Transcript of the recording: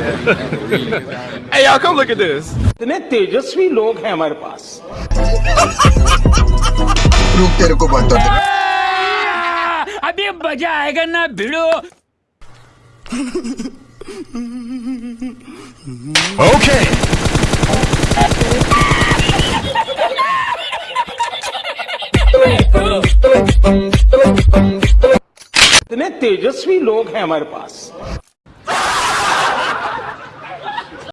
hey, y'all, come look at this. इतने तेजस्वी लोग हैं हमारे पास रुक तेरे को बताते अभी मज़ा आएगा ना भिड़ो Okay. इतने तेजस्वी लोग हैं हमारे पास